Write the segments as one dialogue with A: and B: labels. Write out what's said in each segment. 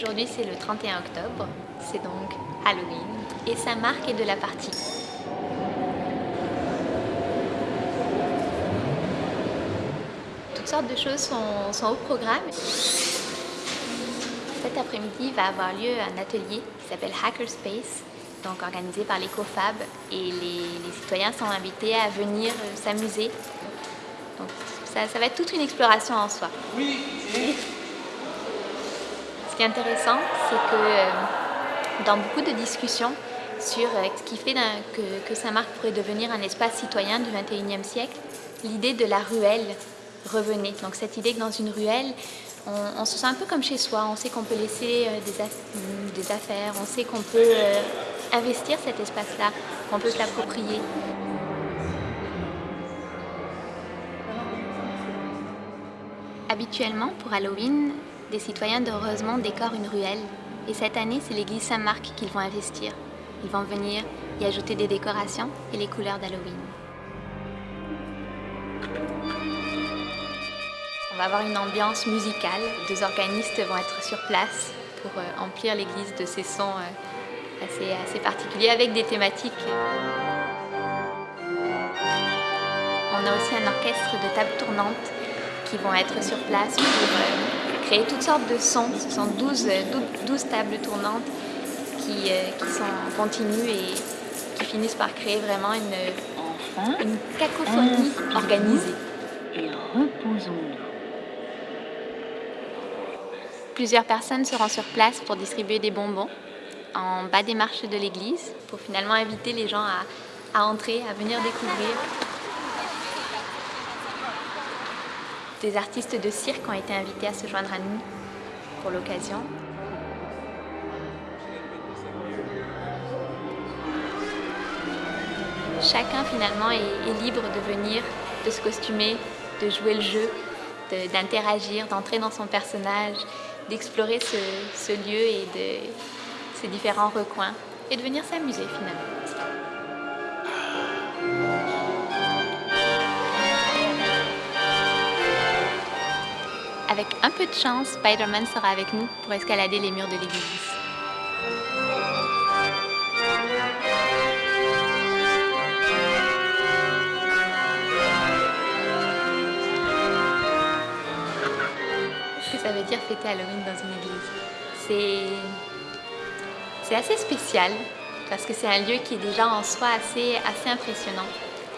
A: Aujourd'hui c'est le 31 octobre, c'est donc Halloween et ça marque de la partie. Toutes sortes de choses sont, au programme. Cet après-midi va avoir lieu un atelier qui s'appelle Hackerspace, donc organisé par l'EcoFab et les, les, citoyens sont invités à venir euh, s'amuser. Donc ça, ça, va être toute une exploration en soi. Oui. Qui est intéressant, c'est que euh, dans beaucoup de discussions sur euh, ce qui fait que, Saint-Marc pourrait devenir un espace citoyen du 21e siècle, l'idée de la ruelle revenait. Donc cette idée que dans une ruelle, on, se sent un peu comme chez soi, on sait qu'on peut laisser euh, des, aff des, affaires, on sait qu'on peut investir cet espace-là, qu'on peut se l'approprier. Habituellement, pour Halloween, des citoyens d'Heureusement décorent une ruelle. Et cette année, c'est l'église Saint-Marc qu'ils vont investir. Ils vont venir y ajouter des décorations et les couleurs d'Halloween. On va avoir une ambiance musicale. Deux organistes vont être sur place pour euh, emplir l'église de ces sons euh, assez, assez particuliers avec des thématiques. On a aussi un orchestre de tables tournantes qui vont être sur place pour euh, créer toutes sortes de sons. Ce sont 12, 12 tables tournantes qui, qui, sont continues et qui finissent par créer vraiment une, cacophonie organisée.
B: Et reposons-nous.
A: Plusieurs personnes seront sur place pour distribuer des bonbons en bas des marches de l'église pour finalement inviter les gens à, à entrer, à venir découvrir. Des artistes de cirque ont été invités à se joindre à nous pour l'occasion. Chacun finalement est, libre de venir, de se costumer, de jouer le jeu, d'interagir, d'entrer dans son personnage, d'explorer ce, lieu et ses différents recoins et de venir s'amuser finalement. Avec un peu de chance, Spider-Man sera avec nous pour escalader les murs de l'église. ça veut dire fêter Halloween dans une église. C'est assez spécial parce que c'est un lieu qui est déjà en soi assez, assez impressionnant,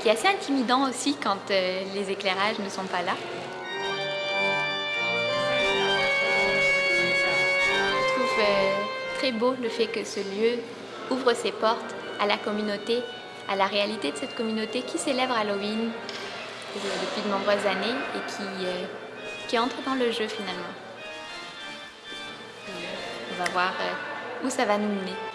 A: qui est assez intimidant aussi quand euh, les éclairages ne sont pas là. Très beau le fait que ce lieu ouvre ses portes à la communauté, à la réalité de cette communauté qui célèbre Halloween depuis de nombreuses années et qui, euh, qui entre dans le jeu finalement. On va voir où ça va nous mener.